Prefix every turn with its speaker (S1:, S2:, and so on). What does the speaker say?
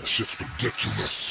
S1: That shit's ridiculous.